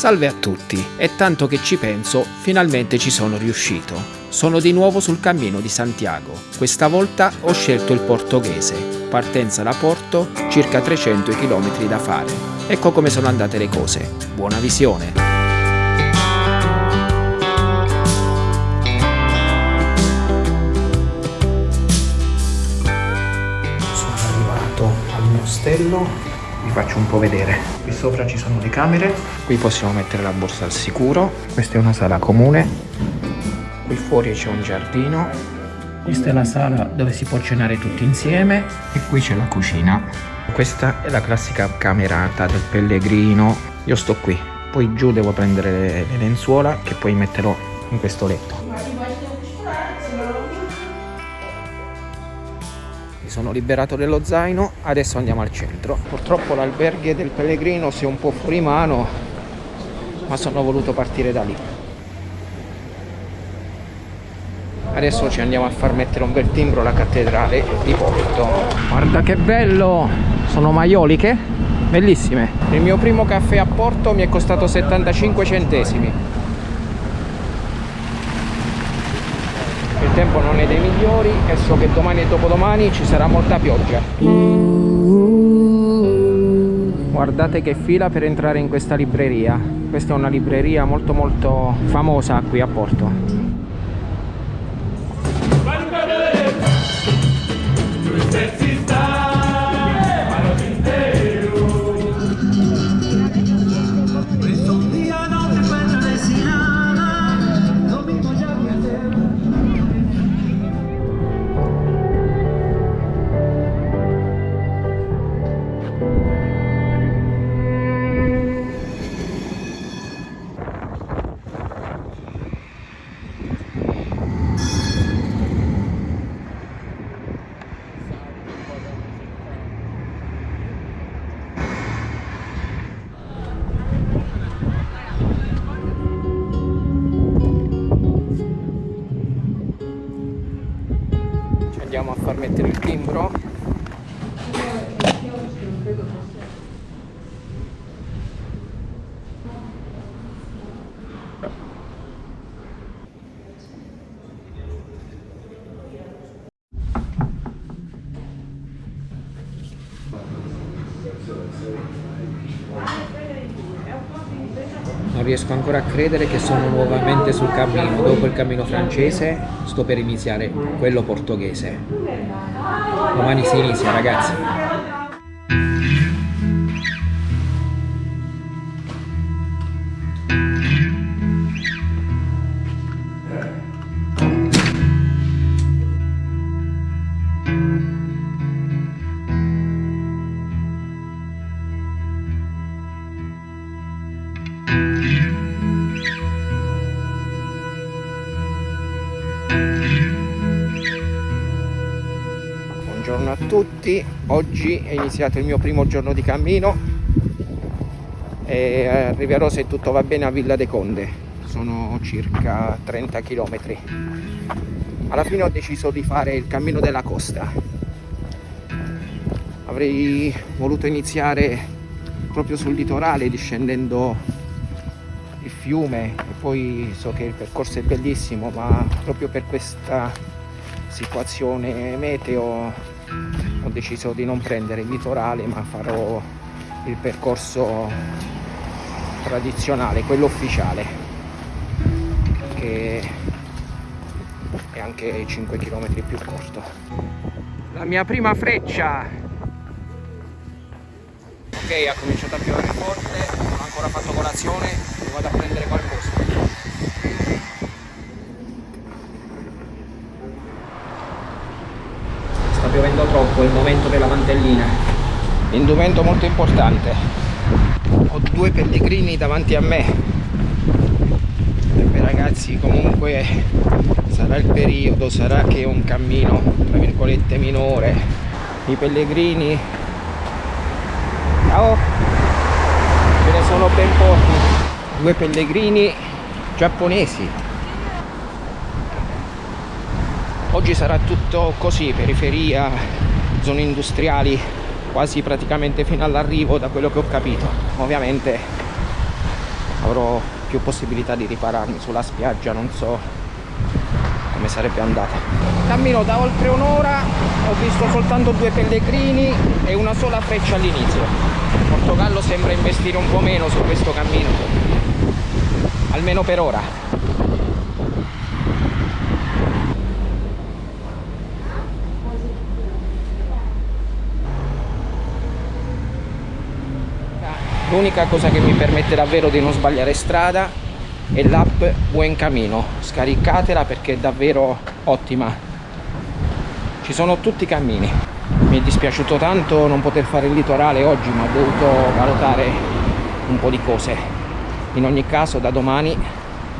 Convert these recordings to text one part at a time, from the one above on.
Salve a tutti, è tanto che ci penso, finalmente ci sono riuscito. Sono di nuovo sul cammino di Santiago. Questa volta ho scelto il portoghese. Partenza da Porto, circa 300 km da fare. Ecco come sono andate le cose. Buona visione! Sono arrivato al mio ostello vi faccio un po' vedere. Qui sopra ci sono le camere. Qui possiamo mettere la borsa al sicuro. Questa è una sala comune. Qui fuori c'è un giardino. Questa è la sala dove si può cenare tutti insieme. E qui c'è la cucina. Questa è la classica camerata del pellegrino. Io sto qui. Poi giù devo prendere le, le lenzuola che poi metterò in questo letto sono liberato dello zaino adesso andiamo al centro. Purtroppo l'alberghe del pellegrino si è un po' fuori mano ma sono voluto partire da lì. Adesso ci andiamo a far mettere un bel timbro alla cattedrale di Porto. Guarda che bello! Sono maioliche bellissime. Il mio primo caffè a Porto mi è costato 75 centesimi tempo non è dei migliori e so che domani e dopodomani ci sarà molta pioggia. Guardate che fila per entrare in questa libreria. Questa è una libreria molto molto famosa qui a Porto andiamo a far mettere il timbro riesco ancora a credere che sono nuovamente sul cammino, dopo il cammino francese sto per iniziare quello portoghese. Domani si inizia ragazzi. Tutti, oggi è iniziato il mio primo giorno di cammino. E arriverò se tutto va bene a Villa de Conde, sono circa 30 km. Alla fine ho deciso di fare il cammino della costa, avrei voluto iniziare proprio sul litorale discendendo il fiume. E poi so che il percorso è bellissimo ma proprio per questa situazione meteo ho deciso di non prendere il litorale ma farò il percorso tradizionale, quello ufficiale che è anche 5 km più corto. La mia prima freccia. Ok ha cominciato a piovere forte non ho ancora fatto colazione vado a prendere qualcosa piovendo momento della mantellina. Indumento molto importante. Ho due pellegrini davanti a me. E beh, ragazzi comunque sarà il periodo, sarà che è un cammino tra virgolette minore. I pellegrini. Ciao! Ce ne sono ben pochi. Due pellegrini giapponesi oggi sarà tutto così periferia zone industriali quasi praticamente fino all'arrivo da quello che ho capito. Ovviamente avrò più possibilità di ripararmi sulla spiaggia non so come sarebbe andata. Cammino da oltre un'ora ho visto soltanto due pellegrini e una sola freccia all'inizio. Portogallo sembra investire un po' meno su questo cammino. Almeno per ora l'unica cosa che mi permette davvero di non sbagliare strada è l'app Buen Camino. Scaricatela perché è davvero ottima. Ci sono tutti i cammini. Mi è dispiaciuto tanto non poter fare il litorale oggi ma ho dovuto valutare un po' di cose. In ogni caso da domani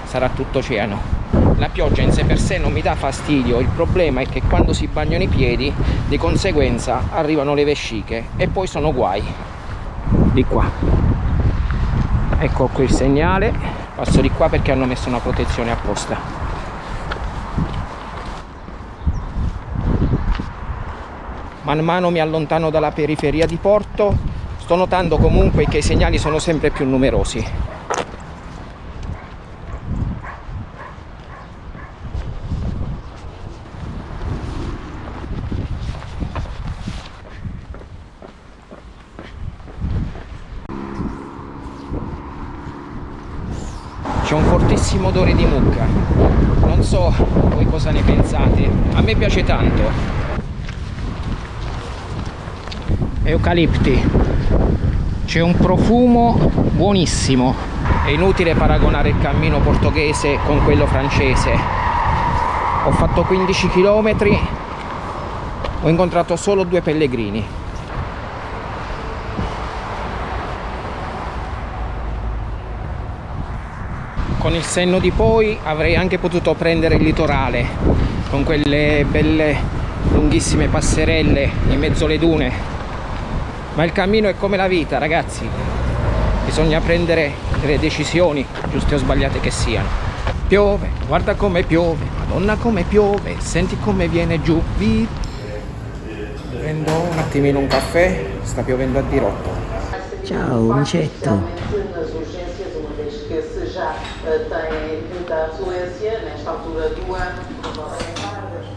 sarà tutto oceano la pioggia in sé per sé non mi dà fastidio. Il problema è che quando si bagnano i piedi di conseguenza arrivano le vesciche e poi sono guai di qua ecco qui il segnale. Passo di qua perché hanno messo una protezione apposta. Man mano mi allontano dalla periferia di Porto. Sto notando comunque che i segnali sono sempre più numerosi c'è un fortissimo odore di mucca. Non so voi cosa ne pensate a me piace tanto. Eucalipti. C'è un profumo buonissimo. È inutile paragonare il cammino portoghese con quello francese. Ho fatto 15 km ho incontrato solo due pellegrini con il senno di poi avrei anche potuto prendere il litorale con quelle belle lunghissime passerelle in mezzo alle dune. Ma il cammino è come la vita ragazzi. Bisogna prendere le decisioni giuste o sbagliate che siano. Piove guarda come piove madonna come piove senti come viene giù. Vi prendo un attimino un caffè sta piovendo a dirotto. Ciao micetto já tem muita afluência nesta altura do ano.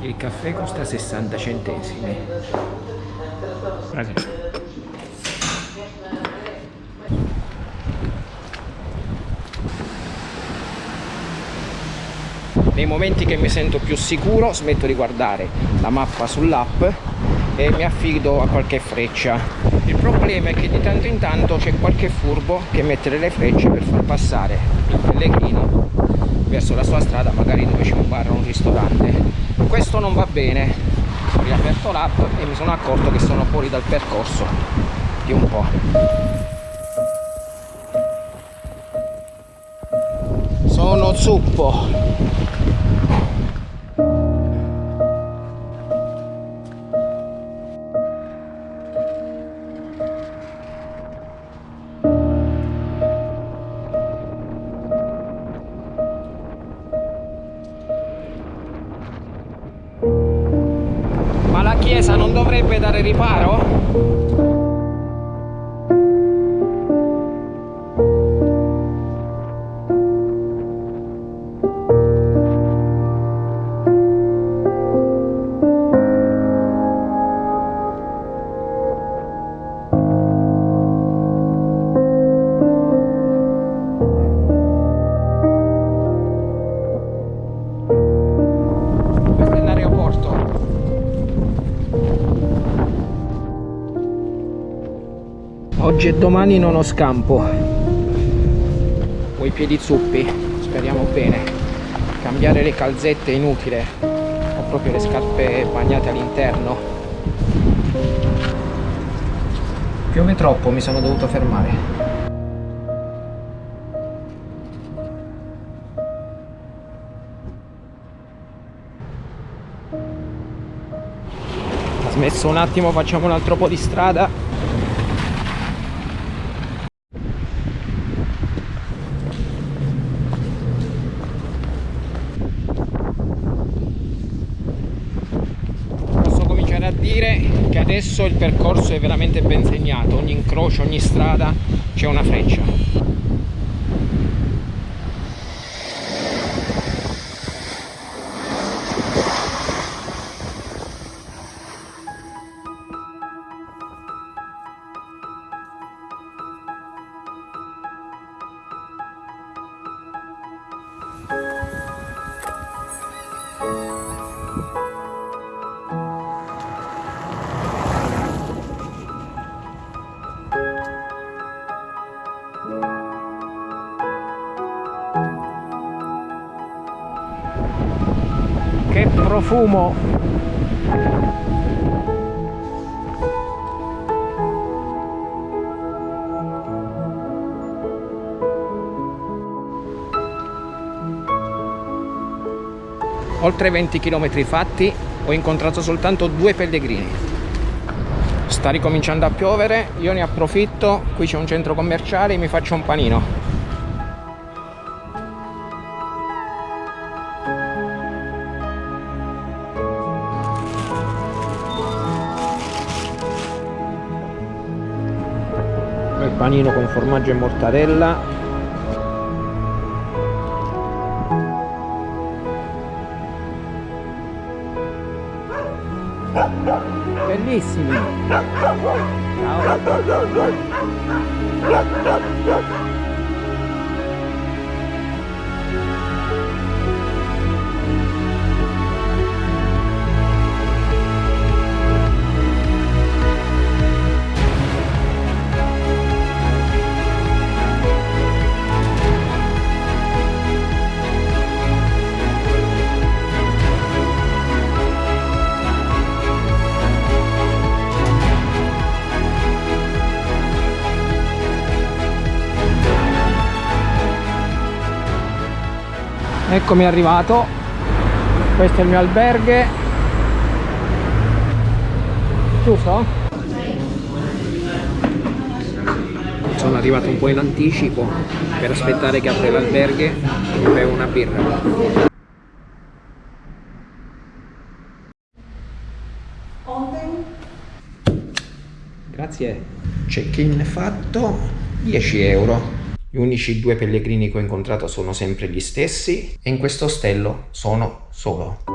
Il caffè costa 60 centesimi. Grazie. Nei momenti che mi sento più sicuro smetto di guardare la mappa sull'app e mi affido a qualche freccia il problema è che di tanto in tanto c'è qualche furbo che mette delle frecce per far passare il pellegrino verso la sua strada magari dove c'è un bar o un ristorante. Questo non va bene. Ho riaperto l'app e mi sono accorto che sono fuori dal percorso di un po' sono zuppo chiesa non dovrebbe dare riparo? Oggi e domani non ho scampo. Ho i piedi zuppi speriamo bene. Cambiare le calzette è inutile. Ho proprio le scarpe bagnate all'interno. Piove troppo mi sono dovuto fermare. Smesso un attimo facciamo un altro po' di strada dire che adesso il percorso è veramente ben segnato ogni incrocio, ogni strada c'è una freccia Profumo! Oltre 20 km fatti ho incontrato soltanto due pellegrini. Sta ricominciando a piovere, io ne approfitto, qui c'è un centro commerciale mi faccio un panino. Panino con formaggio e mortadella Bellissimi. Ciao. Eccomi arrivato. Questo è il mio alberghe. Giusto? sono arrivato un po' in anticipo per aspettare che apre l'alberghe e bevo una birra. Grazie. Check-in fatto 10 euro gli unici due pellegrini che ho incontrato sono sempre gli stessi e in questo ostello sono solo.